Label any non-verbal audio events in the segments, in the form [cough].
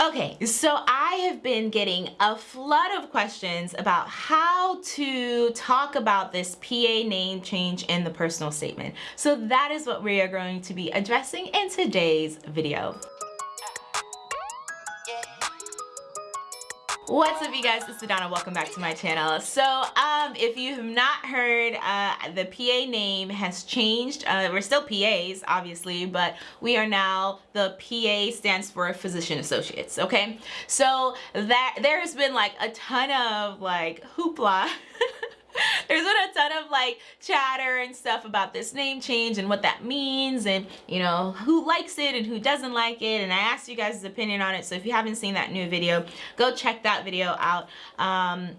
Okay, so I have been getting a flood of questions about how to talk about this PA name change in the personal statement. So that is what we are going to be addressing in today's video. What's up you guys, it's Adana, welcome back to my channel. So um, if you have not heard, uh, the PA name has changed. Uh, we're still PAs, obviously, but we are now, the PA stands for Physician Associates, okay? So that there has been like a ton of like hoopla [laughs] there's been a ton of like chatter and stuff about this name change and what that means and you know who likes it and who doesn't like it and I asked you guys' opinion on it so if you haven't seen that new video go check that video out. Um,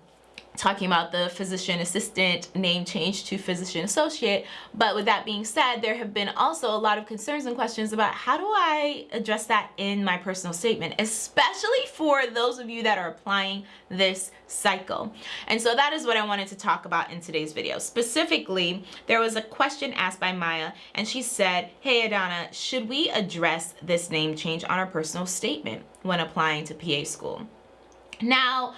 talking about the physician assistant name change to physician associate. But with that being said, there have been also a lot of concerns and questions about how do I address that in my personal statement, especially for those of you that are applying this cycle. And so that is what I wanted to talk about in today's video. Specifically, there was a question asked by Maya and she said, hey Adana, should we address this name change on our personal statement when applying to PA school? Now,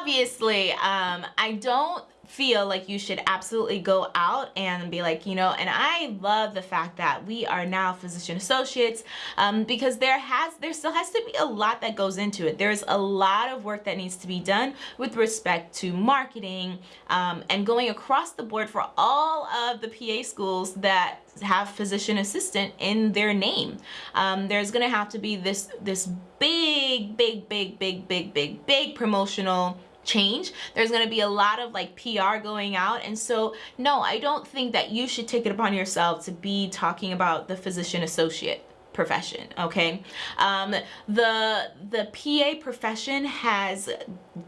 obviously, um, I don't feel like you should absolutely go out and be like, you know, and I love the fact that we are now physician associates um, because there has, there still has to be a lot that goes into it. There's a lot of work that needs to be done with respect to marketing um, and going across the board for all of the PA schools that have physician assistant in their name. Um, there's gonna have to be this, this big, big, big, big, big, big, big promotional change. There's going to be a lot of like PR going out and so no I don't think that you should take it upon yourself to be talking about the physician associate profession okay? Um, the the PA profession has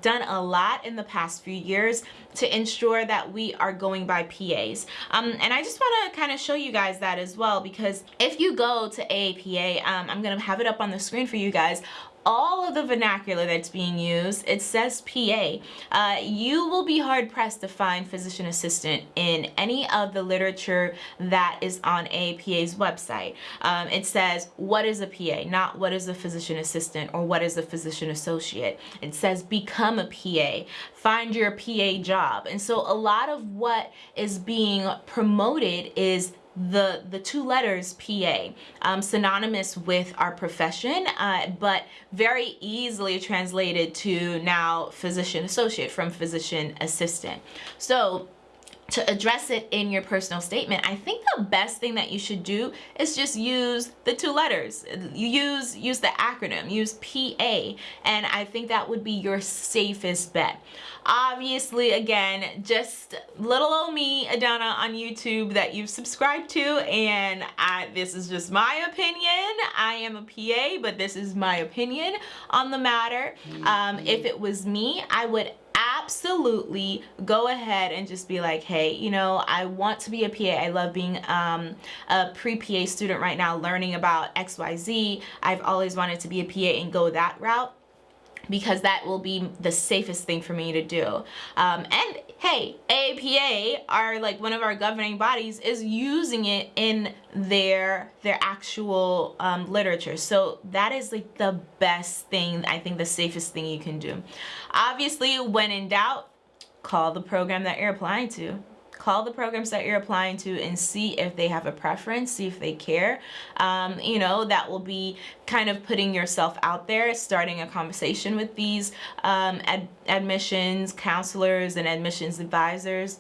done a lot in the past few years to ensure that we are going by PAs um, and I just want to kind of show you guys that as well because if you go to AAPA um, I'm gonna have it up on the screen for you guys all of the vernacular that's being used, it says PA. Uh, you will be hard pressed to find physician assistant in any of the literature that is on AAPA's website. Um, it says, what is a PA? Not what is a physician assistant or what is a physician associate. It says become a PA, find your PA job. And so a lot of what is being promoted is the the two letters PA um, synonymous with our profession uh, but very easily translated to now physician associate from physician assistant. So to address it in your personal statement, I think the best thing that you should do is just use the two letters. You use use the acronym, use PA, and I think that would be your safest bet. Obviously, again, just little old me, Adana, on YouTube that you've subscribed to, and I, this is just my opinion. I am a PA, but this is my opinion on the matter. Um, if it was me, I would absolutely go ahead and just be like, hey, you know, I want to be a PA. I love being um, a pre-PA student right now, learning about XYZ. I've always wanted to be a PA and go that route because that will be the safest thing for me to do. Um, and hey, AAPA are like one of our governing bodies is using it in their their actual um, literature. So that is like the best thing, I think the safest thing you can do. Obviously, when in doubt, call the program that you're applying to call the programs that you're applying to and see if they have a preference, see if they care. Um, you know, that will be kind of putting yourself out there, starting a conversation with these um, ad admissions counselors and admissions advisors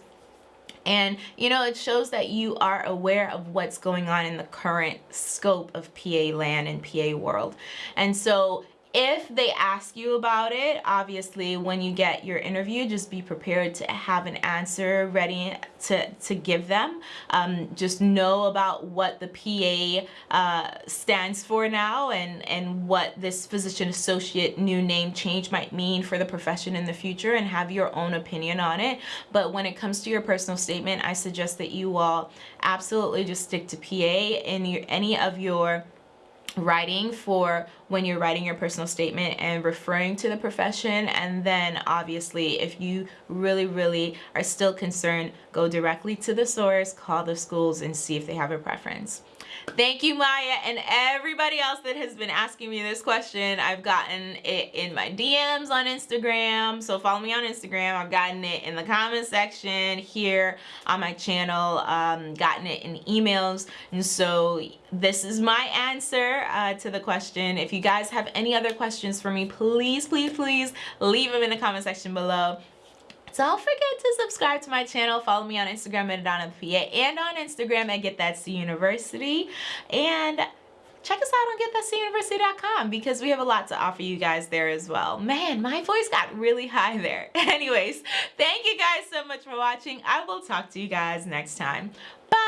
and you know it shows that you are aware of what's going on in the current scope of PA land and PA world and so if they ask you about it, obviously when you get your interview, just be prepared to have an answer ready to, to give them. Um, just know about what the PA uh, stands for now and, and what this physician associate new name change might mean for the profession in the future and have your own opinion on it. But when it comes to your personal statement, I suggest that you all absolutely just stick to PA in your, any of your writing for when you're writing your personal statement and referring to the profession and then obviously if you really really are still concerned go directly to the source call the schools and see if they have a preference Thank you, Maya, and everybody else that has been asking me this question. I've gotten it in my DMs on Instagram, so follow me on Instagram. I've gotten it in the comment section here on my channel, um, gotten it in emails, and so this is my answer uh, to the question. If you guys have any other questions for me, please, please, please leave them in the comment section below. Don't forget to subscribe to my channel. Follow me on Instagram at Adana PA and on Instagram at Get That C University. And check us out on getthatcuniversity.com because we have a lot to offer you guys there as well. Man, my voice got really high there. [laughs] Anyways, thank you guys so much for watching. I will talk to you guys next time. Bye!